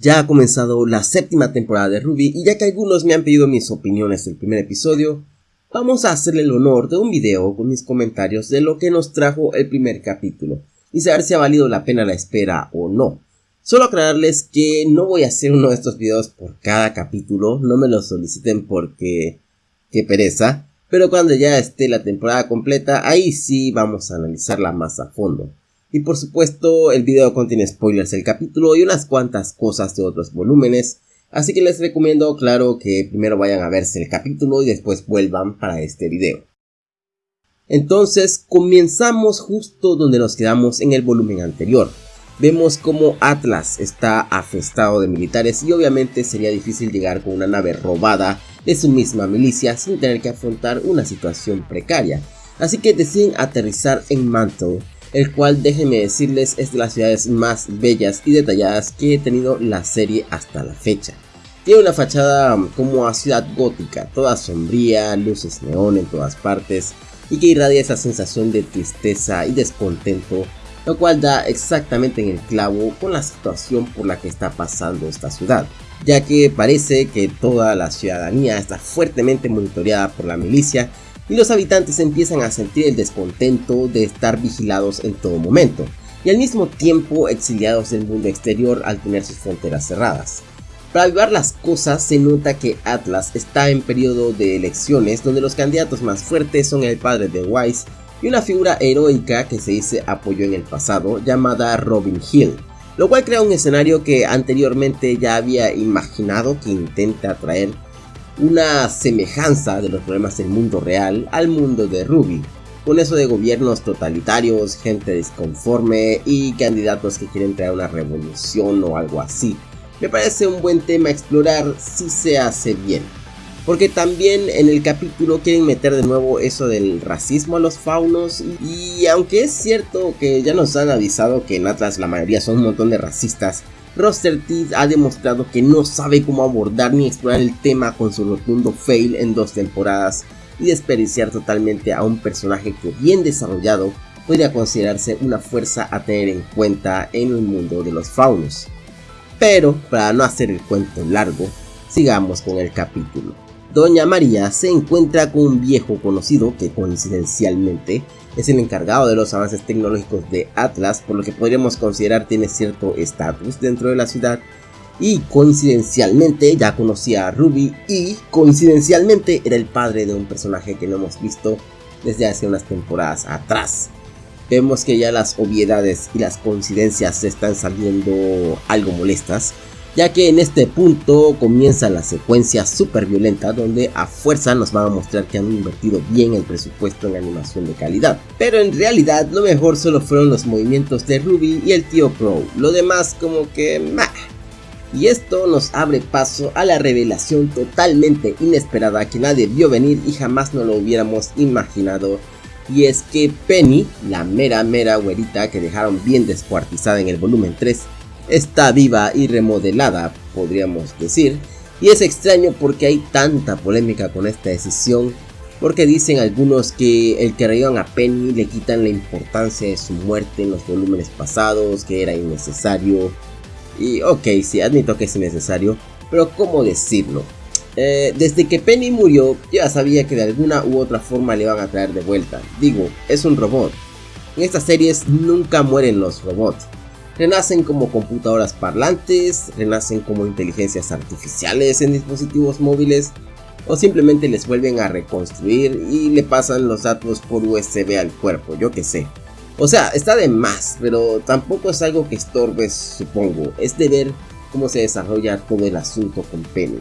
Ya ha comenzado la séptima temporada de Ruby y ya que algunos me han pedido mis opiniones del primer episodio, vamos a hacerle el honor de un video con mis comentarios de lo que nos trajo el primer capítulo y saber si ha valido la pena la espera o no. Solo aclararles que no voy a hacer uno de estos videos por cada capítulo, no me lo soliciten porque... qué pereza, pero cuando ya esté la temporada completa, ahí sí vamos a analizarla más a fondo. Y por supuesto, el video contiene spoilers del capítulo y unas cuantas cosas de otros volúmenes, así que les recomiendo, claro, que primero vayan a verse el capítulo y después vuelvan para este video. Entonces, comenzamos justo donde nos quedamos en el volumen anterior. Vemos como Atlas está afestado de militares y obviamente sería difícil llegar con una nave robada de su misma milicia sin tener que afrontar una situación precaria. Así que deciden aterrizar en Mantle el cual déjenme decirles es de las ciudades más bellas y detalladas que he tenido la serie hasta la fecha. Tiene una fachada como a ciudad gótica, toda sombría, luces neón en todas partes y que irradia esa sensación de tristeza y descontento, lo cual da exactamente en el clavo con la situación por la que está pasando esta ciudad, ya que parece que toda la ciudadanía está fuertemente monitoreada por la milicia y los habitantes empiezan a sentir el descontento de estar vigilados en todo momento, y al mismo tiempo exiliados del mundo exterior al tener sus fronteras cerradas. Para avivar las cosas se nota que Atlas está en periodo de elecciones donde los candidatos más fuertes son el padre de Wise y una figura heroica que se dice apoyó en el pasado llamada Robin Hill, lo cual crea un escenario que anteriormente ya había imaginado que intenta atraer una semejanza de los problemas del mundo real al mundo de Ruby, con eso de gobiernos totalitarios, gente disconforme y candidatos que quieren traer una revolución o algo así. Me parece un buen tema a explorar si se hace bien. Porque también en el capítulo quieren meter de nuevo eso del racismo a los faunos. Y, aunque es cierto que ya nos han avisado que en Atlas la mayoría son un montón de racistas, Roster Teeth ha demostrado que no sabe cómo abordar ni explorar el tema con su rotundo fail en dos temporadas y desperdiciar totalmente a un personaje que bien desarrollado podría considerarse una fuerza a tener en cuenta en el mundo de los faunos. Pero, para no hacer el cuento largo, sigamos con el capítulo. Doña María se encuentra con un viejo conocido que coincidencialmente es el encargado de los avances tecnológicos de Atlas, por lo que podríamos considerar tiene cierto estatus dentro de la ciudad. Y coincidencialmente ya conocía a Ruby y coincidencialmente era el padre de un personaje que no hemos visto desde hace unas temporadas atrás. Vemos que ya las obviedades y las coincidencias se están saliendo algo molestas ya que en este punto comienza la secuencia super violenta donde a fuerza nos van a mostrar que han invertido bien el presupuesto en animación de calidad. Pero en realidad lo mejor solo fueron los movimientos de Ruby y el tío Pro, lo demás como que meh. Y esto nos abre paso a la revelación totalmente inesperada que nadie vio venir y jamás no lo hubiéramos imaginado. Y es que Penny, la mera mera güerita que dejaron bien descuartizada en el volumen 3, está viva y remodelada, podríamos decir, y es extraño porque hay tanta polémica con esta decisión, porque dicen algunos que el que reían a Penny le quitan la importancia de su muerte en los volúmenes pasados, que era innecesario, y ok, sí, admito que es innecesario, pero ¿cómo decirlo? Eh, desde que Penny murió, ya sabía que de alguna u otra forma le van a traer de vuelta. Digo, es un robot. En estas series nunca mueren los robots renacen como computadoras parlantes, renacen como inteligencias artificiales en dispositivos móviles o simplemente les vuelven a reconstruir y le pasan los datos por USB al cuerpo, yo que sé. O sea, está de más, pero tampoco es algo que estorbe, supongo. Es de ver cómo se desarrolla todo el asunto con Penny.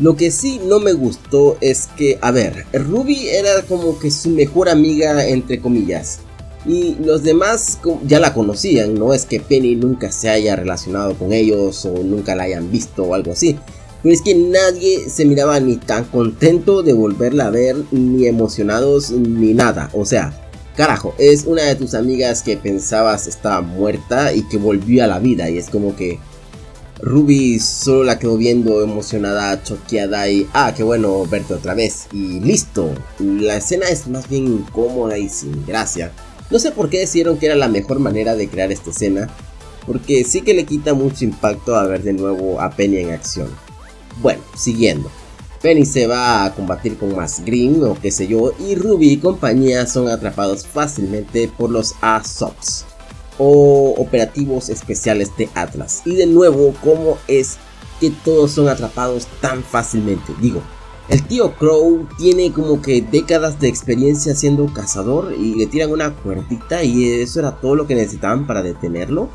Lo que sí no me gustó es que, a ver, Ruby era como que su mejor amiga entre comillas y los demás ya la conocían, no es que Penny nunca se haya relacionado con ellos o nunca la hayan visto o algo así. Pero es que nadie se miraba ni tan contento de volverla a ver, ni emocionados, ni nada. O sea, carajo, es una de tus amigas que pensabas estaba muerta y que volvió a la vida. Y es como que Ruby solo la quedó viendo emocionada, choqueada y ah, qué bueno verte otra vez. Y listo. La escena es más bien incómoda y sin gracia. No sé por qué decidieron que era la mejor manera de crear esta escena, porque sí que le quita mucho impacto a ver de nuevo a Penny en acción. Bueno, siguiendo. Penny se va a combatir con más Green o qué sé yo y Ruby y compañía son atrapados fácilmente por los ASOPs o operativos especiales de Atlas. Y de nuevo, ¿cómo es que todos son atrapados tan fácilmente? Digo, el tío Crow tiene como que décadas de experiencia siendo cazador y le tiran una cuerdita y eso era todo lo que necesitaban para detenerlo.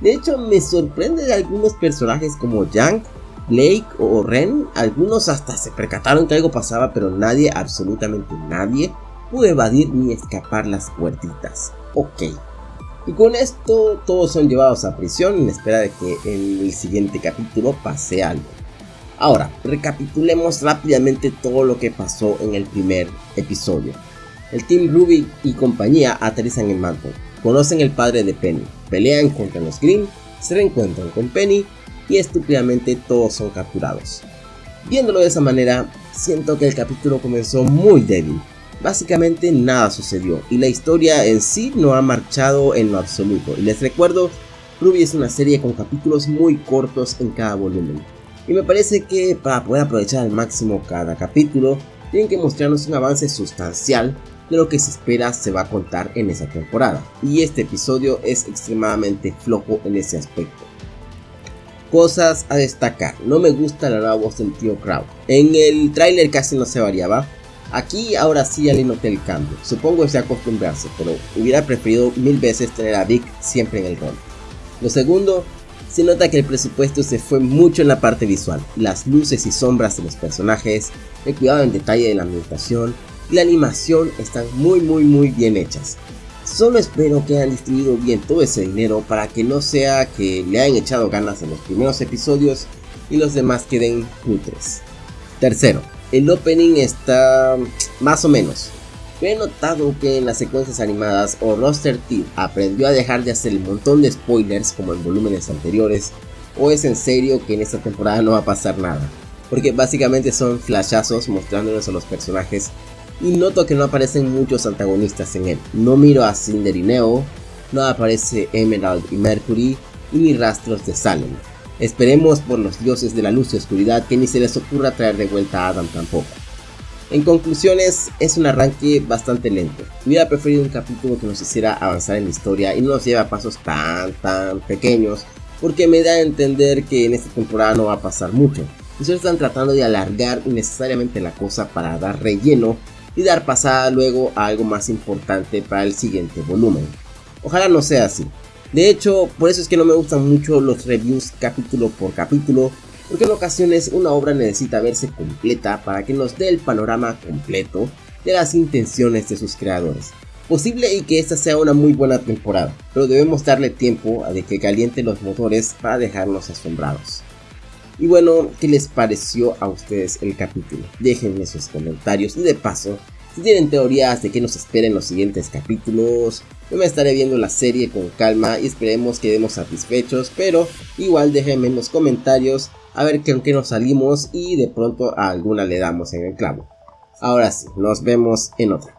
De hecho, me sorprende de algunos personajes como Yang Blake o Ren, algunos hasta se percataron que algo pasaba, pero nadie, absolutamente nadie, pudo evadir ni escapar las puertitas. Ok. Y con esto todos son llevados a prisión en espera de que en el siguiente capítulo pase algo. Ahora, recapitulemos rápidamente todo lo que pasó en el primer episodio. El Team Ruby y compañía aterrizan en Manton, conocen el padre de Penny, pelean contra los Green, se reencuentran con Penny y estúpidamente todos son capturados. Viéndolo de esa manera, siento que el capítulo comenzó muy débil. Básicamente nada sucedió y la historia en sí no ha marchado en lo absoluto. Y les recuerdo, Ruby es una serie con capítulos muy cortos en cada volumen. Y me parece que para poder aprovechar al máximo cada capítulo, tienen que mostrarnos un avance sustancial de lo que se espera se va a contar en esa temporada. Y este episodio es extremadamente flojo en ese aspecto. Cosas a destacar. No me gusta la nueva voz del tío Crow. En el tráiler casi no se variaba. Aquí ahora sí ya le noté el cambio. Supongo que se acostumbrarse, pero hubiera preferido mil veces tener a Vic siempre en el rol. Lo segundo, se nota que el presupuesto se fue mucho en la parte visual. Las luces y sombras de los personajes, el cuidado en detalle de la ambientación y la animación están muy muy muy bien hechas. Solo espero que hayan distribuido bien todo ese dinero para que no sea que le hayan echado ganas en los primeros episodios y los demás queden cutres. Tercero, el opening está más o menos. He notado que en las secuencias animadas o Roster Team aprendió a dejar de hacer el montón de spoilers como en volúmenes anteriores o es en serio que en esta temporada no va a pasar nada. Porque básicamente son flashazos mostrándonos a los personajes y noto que no aparecen muchos antagonistas en él. No miro a Cinder y Neo, no aparece Emerald y Mercury y ni rastros de Salem. Esperemos por los dioses de la luz y oscuridad que ni se les ocurra traer de vuelta a Adam tampoco. En conclusiones, es un arranque bastante lento. Hubiera preferido un capítulo que nos hiciera avanzar en la historia y no nos lleve a pasos tan tan pequeños, porque me da a entender que en esta temporada no va a pasar mucho. Y solo están tratando de alargar innecesariamente la cosa para dar relleno y dar pasada luego a algo más importante para el siguiente volumen. Ojalá no sea así. De hecho, por eso es que no me gustan mucho los reviews capítulo por capítulo, porque en ocasiones una obra necesita verse completa para que nos dé el panorama completo de las intenciones de sus creadores. Posible y que esta sea una muy buena temporada, pero debemos darle tiempo a que caliente los motores para dejarnos asombrados. Y bueno, ¿qué les pareció a ustedes el capítulo? Déjenme sus comentarios y de paso, si tienen teorías de qué nos espera en los siguientes capítulos, yo me estaré viendo la serie con calma y esperemos que quedemos satisfechos, pero igual déjenme en los comentarios a ver con qué nos salimos y de pronto a alguna le damos en el clavo. Ahora sí, nos vemos en otra.